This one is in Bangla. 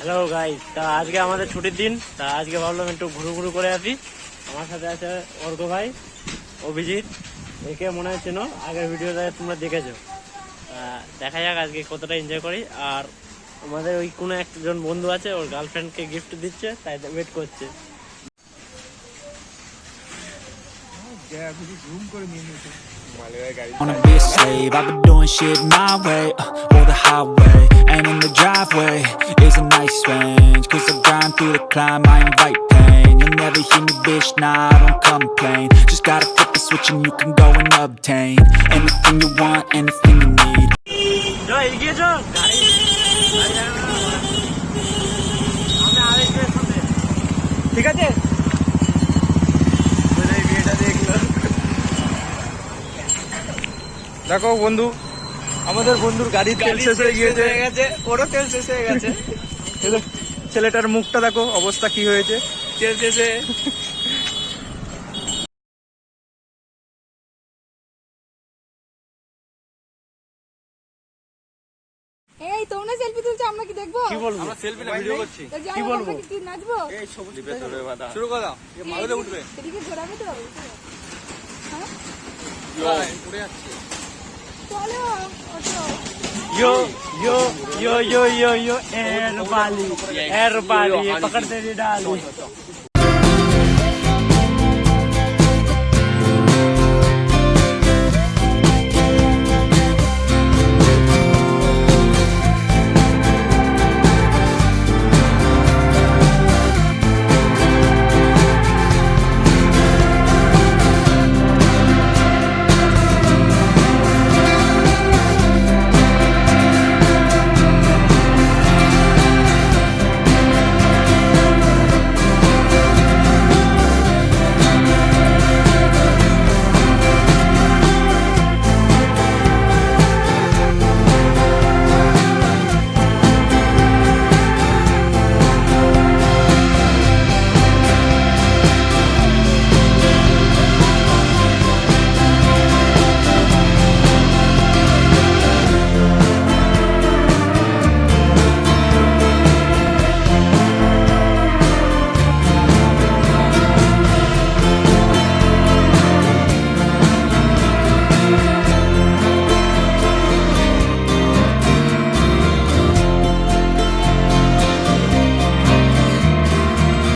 হ্যালো গাইস তা আজকে আমাদের ছুটির দিন তা আজকে ভাবলাম একটু ঘুরু ঘুরু করে আসি। আমার সাথে আছে অর্ঘ ভাই অভিজিৎ। একে মনে হচ্ছে না আগের ভিডিওটা তোমরা দেখেছ। দেখা যাক আজকে কতটা এনজয় করি। আর আমাদের ওই কোনো একজন বন্ধু আছে ওর গার্লফ্রেন্ডকে গিফট দিচ্ছে তাই ওয়েট করছে। Wanna be a slave. I've been doing shit my way, uh, or the highway. And in the driveway is a nice range. Cause I grind through the climb, I invite pain. You'll never hear me, bitch, nah, I don't complain. Just gotta flip the switch and you can go and obtain anything you want, anything you need. জয় এগিয়ে যাও গাড়ি গাড়ি যাবে না। আমরা আরেকজনের সাথে ঠিক আছে বিয়েটা দেখলো দেখো বন্ধু আমাদের বন্ধুর গাড়ির তেল শেষ হয়ে গিয়েছে। গেছে ওরও তেল শেষ হয়ে গেছে। ছেলেটার মুখটা দেখো অবস্থা কি হয়েছে। তেল শেষে এই তোমরা সেলফি তুলছো আমরা কি দেখব? কি বলব? আমরা সেলফি না ভিডিও করছি। কি বলব? কি নাচবো? এই সবুজ শুরু করো মালুদে উঠবে। এদিকে ঘোরাবে তো। হ্যাঁ? উড়ে যাচ্ছে। Yo, yo, yo, yo, yo, yo, Herbali, Herbali, पकड़ते